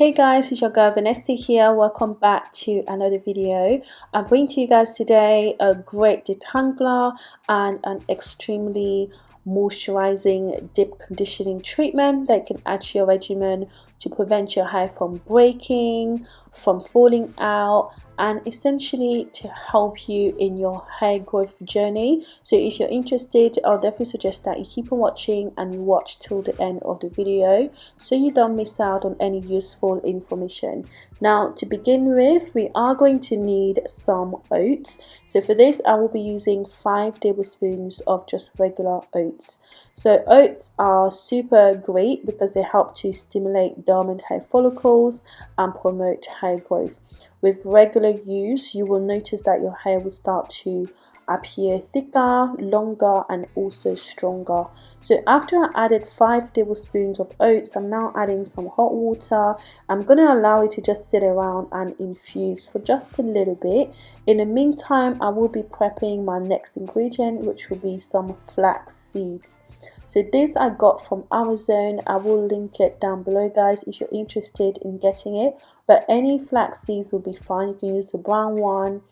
Hey guys, it's your girl Vanessa here. Welcome back to another video. I'm bringing to you guys today a great detangler and an extremely moisturizing deep conditioning treatment that can add to your regimen to prevent your hair from breaking, from falling out and essentially to help you in your hair growth journey. So if you're interested i'll definitely suggest that you keep on watching and you watch till the end of the video so you don't miss out on any useful information. Now to begin with we are going to need some oats so for this i will be using five tablespoons of just regular oats. So oats are super great because they help to stimulate dormant hair follicles and promote hair growth. With regular use you will notice that your hair will start to appear thicker longer and also stronger. So after I added five tablespoons of oats I'm now adding some hot water. I'm going to allow it to just sit around and infuse for just a little bit. In the meantime I will be prepping my next ingredient which will be some flax seeds. So this I got from Amazon. I will link it down below guys if you're interested in getting it. But any flax seeds will be fine. You can use the brown one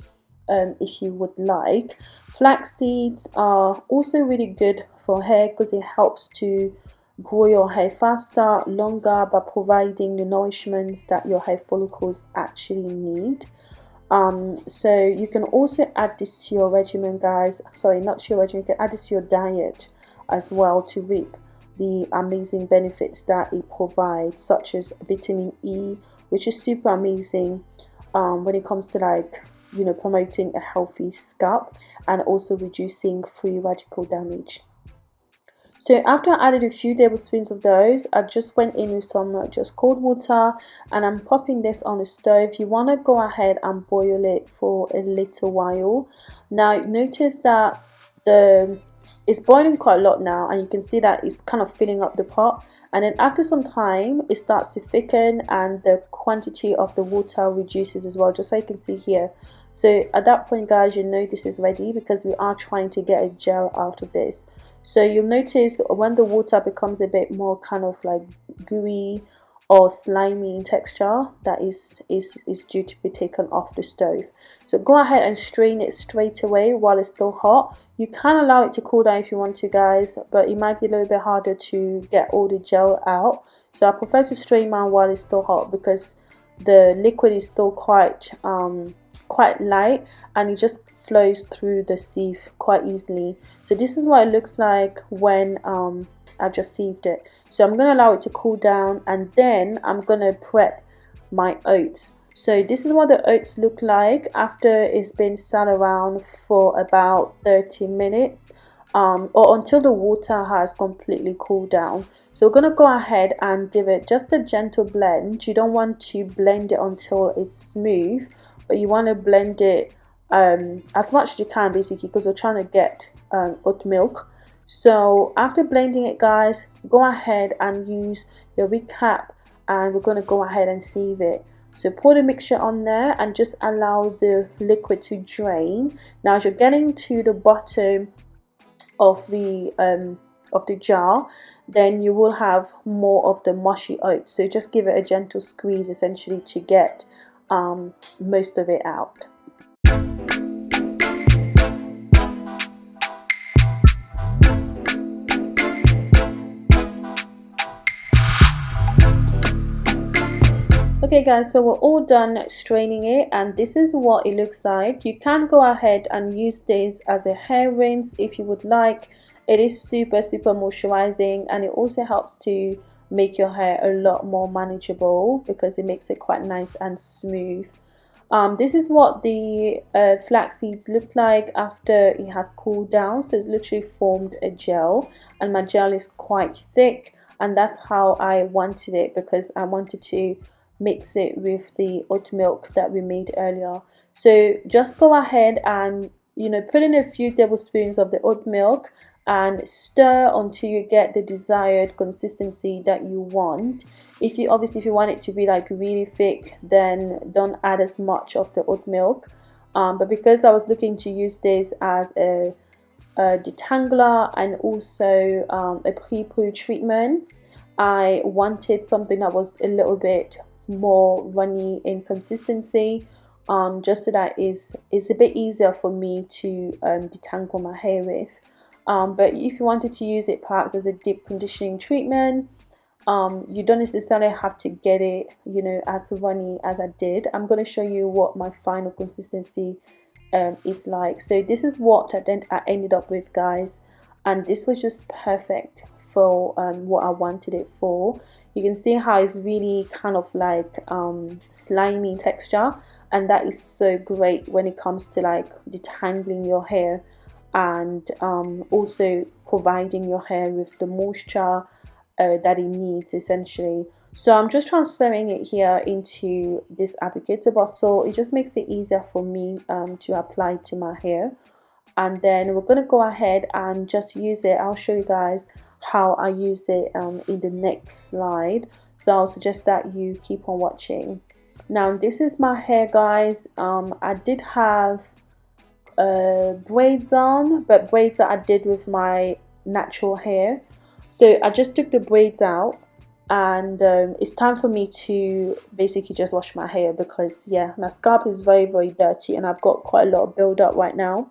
um, if you would like. Flax seeds are also really good for hair because it helps to grow your hair faster longer by providing the nourishments that your hair follicles actually need. Um so you can also add this to your regimen guys. Sorry not to your regimen you can add this to your diet as well to reap the amazing benefits that it provides such as vitamin E which is super amazing um, when it comes to like you know promoting a healthy scalp and also reducing free radical damage so after I added a few tablespoons of those, I just went in with some uh, just cold water and I'm popping this on the stove. You want to go ahead and boil it for a little while. Now notice that the it's boiling quite a lot now and you can see that it's kind of filling up the pot and then after some time it starts to thicken and the quantity of the water reduces as well just so you can see here so at that point guys you know this is ready because we are trying to get a gel out of this. So you'll notice when the water becomes a bit more kind of like gooey or slimy in texture that is is is due to be taken off the stove. So go ahead and strain it straight away while it's still hot. You can allow it to cool down if you want to guys but it might be a little bit harder to get all the gel out. So i prefer to strain mine while it's still hot because the liquid is still quite um quite light and it just flows through the sieve quite easily. So this is what it looks like when um I've just sieved it. So I'm going to allow it to cool down and then I'm going to prep my oats. So this is what the oats look like after it's been sat around for about 30 minutes um, or until the water has completely cooled down. So we're going to go ahead and give it just a gentle blend. You don't want to blend it until it's smooth but you want to blend it um, as much as you can basically because we're trying to get um, oat milk. So after blending it guys go ahead and use your recap and we're going to go ahead and sieve it. So pour the mixture on there and just allow the liquid to drain. Now as you're getting to the bottom of the um, of the jar then you will have more of the mushy oats. So just give it a gentle squeeze essentially to get um, most of it out okay guys so we're all done straining it and this is what it looks like. You can go ahead and use this as a hair rinse if you would like. It is super super moisturizing and it also helps to make your hair a lot more manageable because it makes it quite nice and smooth. Um, this is what the uh, flax seeds look like after it has cooled down. So it's literally formed a gel and my gel is quite thick and that's how I wanted it because I wanted to mix it with the oat milk that we made earlier. So just go ahead and you know put in a few tablespoons of the oat milk and stir until you get the desired consistency that you want. If you obviously if you want it to be like really thick then don't add as much of the oat milk. Um, but because I was looking to use this as a, a detangler and also um, a pre-poo treatment I wanted something that was a little bit more runny in consistency um, just so that is it's a bit easier for me to um, detangle my hair with. Um, but if you wanted to use it perhaps as a deep conditioning treatment um, you don't necessarily have to get it you know as runny as I did. I'm going to show you what my final consistency um, is like. So this is what I, then I ended up with guys. And this was just perfect for um, what I wanted it for you can see how it's really kind of like um, slimy texture and that is so great when it comes to like detangling your hair and um, also providing your hair with the moisture uh, that it needs essentially. So I'm just transferring it here into this applicator bottle. It just makes it easier for me um, to apply to my hair. And then we're to go ahead and just use it. I'll show you guys how I use it um, in the next slide. So I'll suggest that you keep on watching. Now this is my hair guys. Um, I did have uh, braids on but braids that I did with my natural hair. So I just took the braids out and um, it's time for me to basically just wash my hair because yeah my scalp is very very dirty and I've got quite a lot of build up right now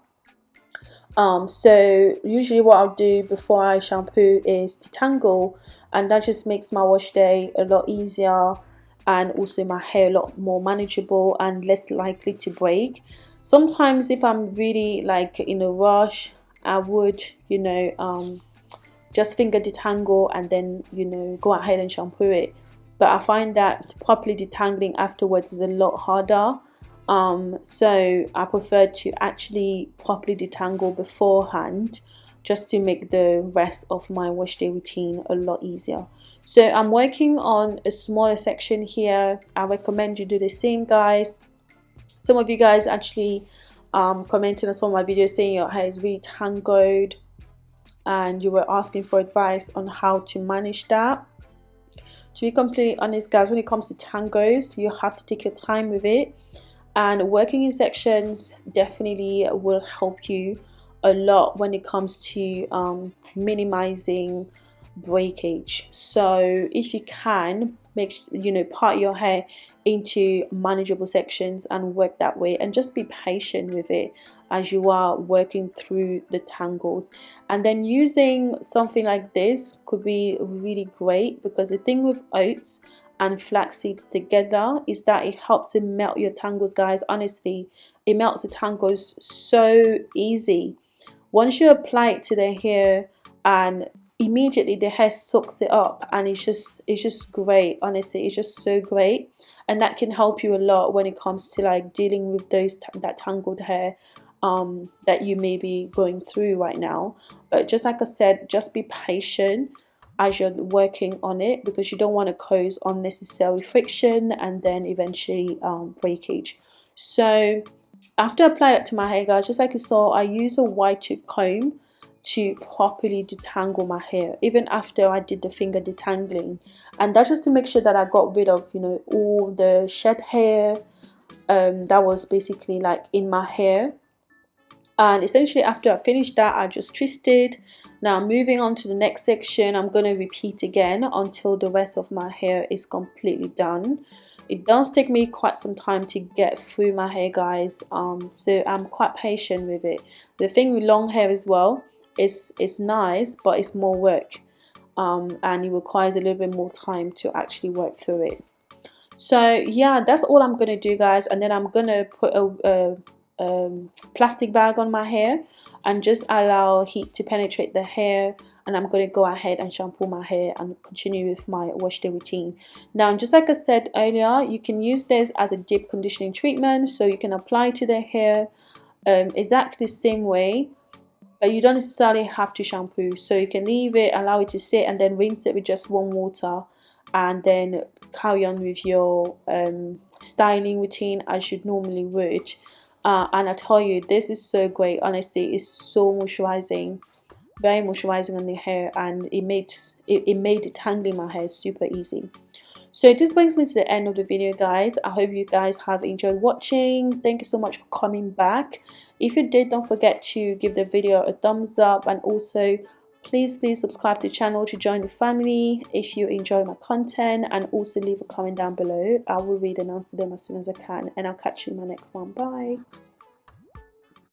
um, so usually what I'll do before I shampoo is detangle and that just makes my wash day a lot easier and also my hair a lot more manageable and less likely to break. Sometimes if I'm really like in a rush I would you know um, just finger detangle and then you know go ahead and shampoo it. But I find that properly detangling afterwards is a lot harder um, so I prefer to actually properly detangle beforehand just to make the rest of my wash day routine a lot easier. So I'm working on a smaller section here. I recommend you do the same guys. Some of you guys actually um, commented on some of my videos saying your hair is really tangled and you were asking for advice on how to manage that. To be completely honest guys when it comes to tangos you have to take your time with it and working in sections definitely will help you a lot when it comes to um, minimizing breakage. So if you can make you know part your hair into manageable sections and work that way and just be patient with it as you are working through the tangles. And then using something like this could be really great because the thing with oats and flax seeds together is that it helps to melt your tangles guys honestly. It melts the tangles so easy. Once you apply it to the hair and immediately the hair soaks it up and it's just it's just great honestly it's just so great. And that can help you a lot when it comes to like dealing with those that tangled hair um, that you may be going through right now. But just like I said just be patient as you're working on it because you don't want to cause unnecessary friction and then eventually um, breakage. So after I apply it to my hair guys, just like you saw, I use a wide tooth comb to properly detangle my hair even after I did the finger detangling and that's just to make sure that I got rid of you know all the shed hair um, that was basically like in my hair and essentially after I finished that I just twisted now moving on to the next section I'm going to repeat again until the rest of my hair is completely done. It does take me quite some time to get through my hair guys um, so I'm quite patient with it. The thing with long hair as well is it's nice but it's more work um, and it requires a little bit more time to actually work through it. So yeah that's all I'm gonna do guys and then I'm gonna put a, a, um, plastic bag on my hair and just allow heat to penetrate the hair and I'm going to go ahead and shampoo my hair and continue with my wash day routine. Now just like I said earlier you can use this as a deep conditioning treatment so you can apply to the hair um, exactly the same way but you don't necessarily have to shampoo so you can leave it allow it to sit and then rinse it with just warm water and then carry on with your um, styling routine as you normally would uh, and I tell you this is so great. Honestly it's so moisturizing very moisturizing on the hair and it made it, it made my hair super easy. So this brings me to the end of the video guys. I hope you guys have enjoyed watching. Thank you so much for coming back. If you did don't forget to give the video a thumbs up and also please please subscribe to the channel to join the family if you enjoy my content and also leave a comment down below. I will read and answer them as soon as i can and i'll catch you in my next one. Bye